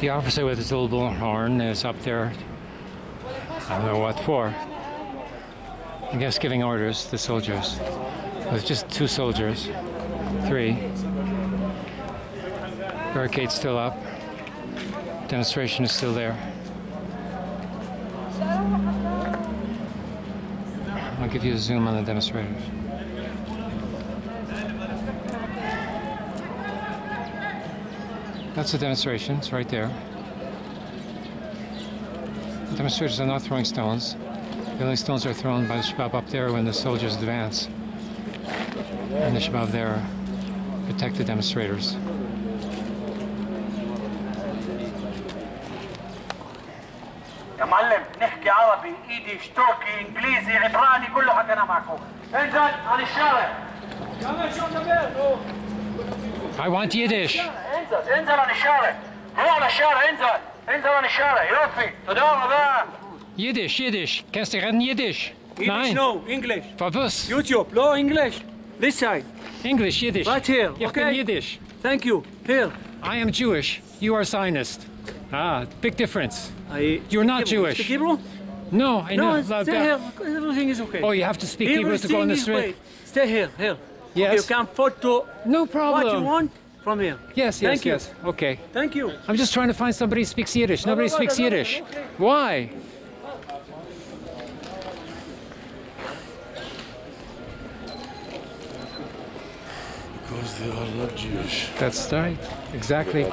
The officer with his little bullhorn is up there. I don't know what for. I guess giving orders to the soldiers. There's just two soldiers. Three. Barricade still up. Demonstration is still there. I'll give you a zoom on the demonstrators. That's the demonstration. It's right there. The demonstrators are not throwing stones. The only stones are thrown by the Shabab up there when the soldiers advance. And the Shabab there protect the demonstrators. يا معلم نحكي عربي ايدي تركي انجليزي عبراني كله حكينا معكم انزل على الشارع I want Yiddish. انزل انزل على الشارع روح على الشارع انزل انزل على الشارع يوفي تداوم بقى Yiddish, Yiddish. Kannst du reden Yiddish? English, Nein. no, English. Verwus. YouTube, no English. This side, English, Yiddish. right here. Ich bin okay. Yiddish. Thank you. Here. I am Jewish. You are Zionist. Ah, big difference. I, You're not Hebrew. Jewish. Speak Hebrew? No, I know. No, stay here. Everything is okay. Oh, you have to speak Hebrew to go on the Everything is street? great. Stay here, here. Yes. You can photo No problem. what you want from here. Yes, yes, Thank you. yes. Okay. Thank you. I'm just trying to find somebody who speaks Yiddish. Nobody no, no, speaks no, no, Yiddish. okay. Why? Because they are not Jewish. That's right. Exactly.